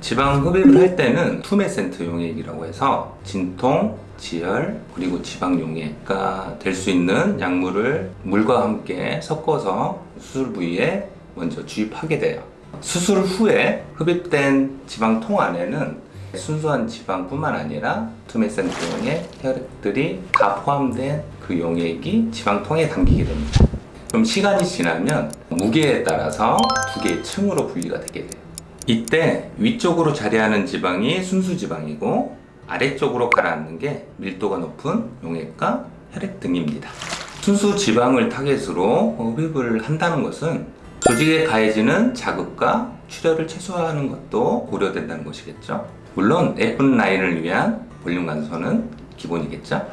지방 흡입을 할 때는 tumescent 용액이라고 해서 진통, 지혈, 그리고 지방 용해가 될 수 있는 약물을 물과 함께 섞어서 수술 부위에 먼저 주입하게 돼요. 수술 후에 흡입된 지방통 안에는 순수한 지방뿐만 아니라 tumescent 용액, 혈액들이 다 포함된 그 용액이 지방통에 담기게 됩니다. 그럼 시간이 지나면 무게에 따라서 두 개의 층으로 분리가 되게 돼요. 이때 위쪽으로 자리하는 지방이 순수 지방이고 아래쪽으로 가라앉는 게 밀도가 높은 용액과 혈액 등입니다. 순수 지방을 타겟으로 흡입을 한다는 것은 조직에 가해지는 자극과 출혈을 최소화하는 것도 고려된다는 것이겠죠. 물론 예쁜 라인을 위한 볼륨 감소는 기본이겠죠.